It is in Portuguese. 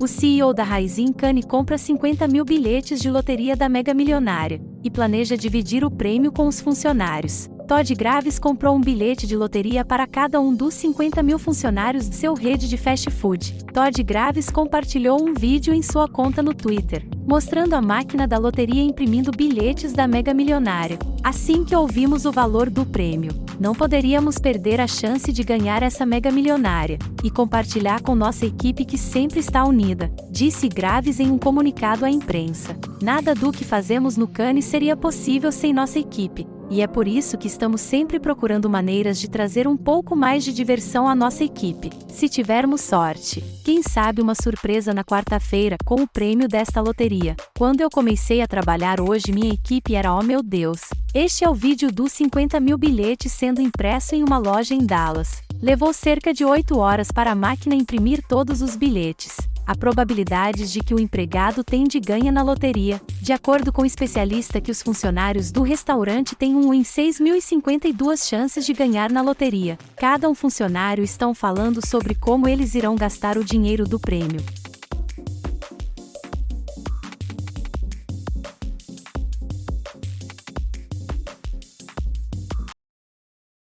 O CEO da Raisin Cane compra 50 mil bilhetes de loteria da Mega Milionária e planeja dividir o prêmio com os funcionários. Todd Graves comprou um bilhete de loteria para cada um dos 50 mil funcionários de seu rede de fast food. Todd Graves compartilhou um vídeo em sua conta no Twitter, mostrando a máquina da loteria imprimindo bilhetes da Mega Milionária. Assim que ouvimos o valor do prêmio, não poderíamos perder a chance de ganhar essa Mega Milionária e compartilhar com nossa equipe que sempre está unida, disse Graves em um comunicado à imprensa. Nada do que fazemos no Cane seria possível sem nossa equipe e é por isso que estamos sempre procurando maneiras de trazer um pouco mais de diversão à nossa equipe. Se tivermos sorte, quem sabe uma surpresa na quarta-feira com o prêmio desta loteria. Quando eu comecei a trabalhar hoje, minha equipe era oh meu Deus. Este é o vídeo dos 50 mil bilhetes sendo impresso em uma loja em Dallas. Levou cerca de 8 horas para a máquina imprimir todos os bilhetes a probabilidade de que o empregado tem de ganha na loteria, de acordo com o especialista que os funcionários do restaurante têm um em 6.052 chances de ganhar na loteria. Cada um funcionário estão falando sobre como eles irão gastar o dinheiro do prêmio.